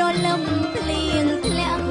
រលំភ្លៀងធ្លាក់